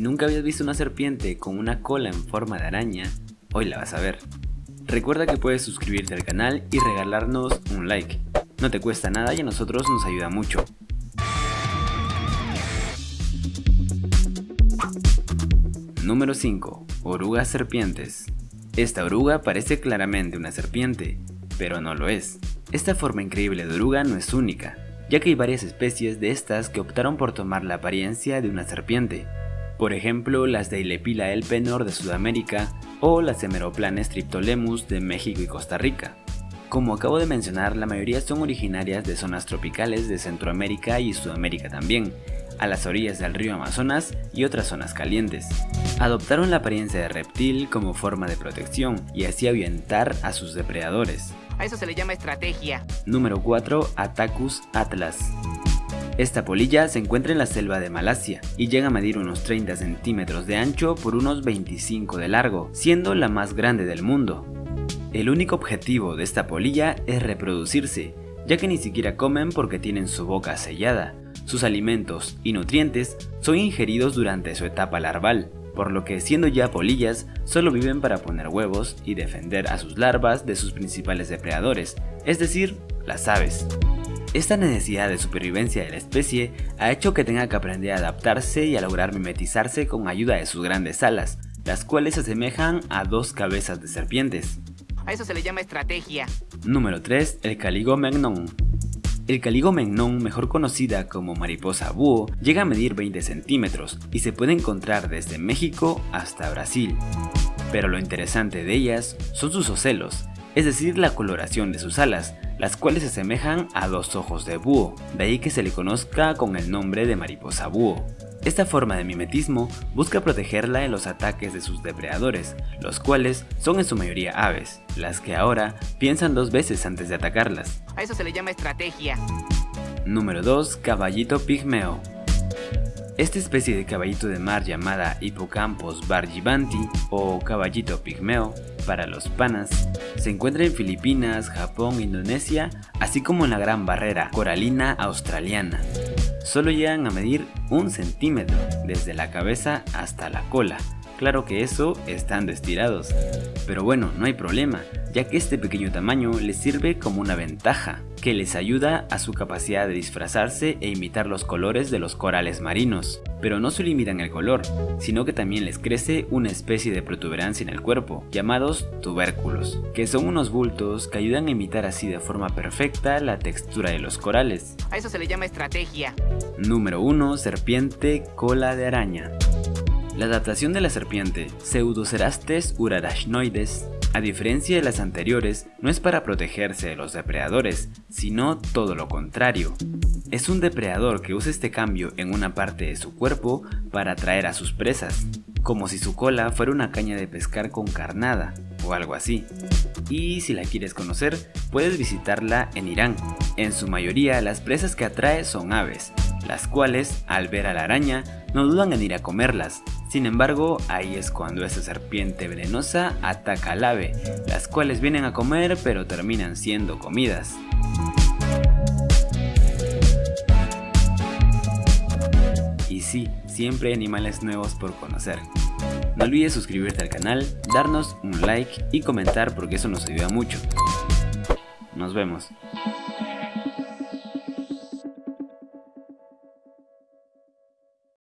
Si nunca habías visto una serpiente con una cola en forma de araña, hoy la vas a ver. Recuerda que puedes suscribirte al canal y regalarnos un like. No te cuesta nada y a nosotros nos ayuda mucho. Número 5. Orugas serpientes. Esta oruga parece claramente una serpiente, pero no lo es. Esta forma increíble de oruga no es única, ya que hay varias especies de estas que optaron por tomar la apariencia de una serpiente. Por ejemplo, las de Ilepila elpenor de Sudamérica o las Hemeroplanes triptolemus de México y Costa Rica. Como acabo de mencionar, la mayoría son originarias de zonas tropicales de Centroamérica y Sudamérica también, a las orillas del río Amazonas y otras zonas calientes. Adoptaron la apariencia de reptil como forma de protección y así ahuyentar a sus depredadores. A eso se le llama estrategia. Número 4. Atacus atlas. Esta polilla se encuentra en la selva de Malasia y llega a medir unos 30 centímetros de ancho por unos 25 de largo, siendo la más grande del mundo. El único objetivo de esta polilla es reproducirse, ya que ni siquiera comen porque tienen su boca sellada, sus alimentos y nutrientes son ingeridos durante su etapa larval, por lo que siendo ya polillas, solo viven para poner huevos y defender a sus larvas de sus principales depredadores, es decir, las aves. Esta necesidad de supervivencia de la especie ha hecho que tenga que aprender a adaptarse y a lograr mimetizarse con ayuda de sus grandes alas, las cuales se asemejan a dos cabezas de serpientes. A eso se le llama estrategia. Número 3. El Caligomegnon. El Caligomegnon, mejor conocida como mariposa búho, llega a medir 20 centímetros y se puede encontrar desde México hasta Brasil. Pero lo interesante de ellas son sus ocelos, es decir, la coloración de sus alas, las cuales se asemejan a dos ojos de búho, de ahí que se le conozca con el nombre de mariposa búho. Esta forma de mimetismo busca protegerla de los ataques de sus depredadores, los cuales son en su mayoría aves, las que ahora piensan dos veces antes de atacarlas. A eso se le llama estrategia. Número 2. Caballito pigmeo. Esta especie de caballito de mar llamada Hippocampus bargibanti o caballito pigmeo para los panas se encuentra en Filipinas, Japón, Indonesia, así como en la Gran Barrera Coralina Australiana solo llegan a medir un centímetro desde la cabeza hasta la cola. Claro que eso estando estirados. Pero bueno, no hay problema, ya que este pequeño tamaño les sirve como una ventaja, que les ayuda a su capacidad de disfrazarse e imitar los colores de los corales marinos. Pero no se limitan el color, sino que también les crece una especie de protuberancia en el cuerpo, llamados tubérculos, que son unos bultos que ayudan a imitar así de forma perfecta la textura de los corales. A eso se le llama estrategia. Número 1. Serpiente cola de araña. La adaptación de la serpiente Pseudocerastes urarachnoides, a diferencia de las anteriores, no es para protegerse de los depredadores, sino todo lo contrario. Es un depredador que usa este cambio en una parte de su cuerpo para atraer a sus presas, como si su cola fuera una caña de pescar con carnada o algo así. Y si la quieres conocer, puedes visitarla en Irán. En su mayoría las presas que atrae son aves, las cuales, al ver a la araña, no dudan en ir a comerlas. Sin embargo, ahí es cuando esta serpiente venenosa ataca al ave, las cuales vienen a comer pero terminan siendo comidas. Y sí, siempre hay animales nuevos por conocer. No olvides suscribirte al canal, darnos un like y comentar porque eso nos ayuda mucho. Nos vemos.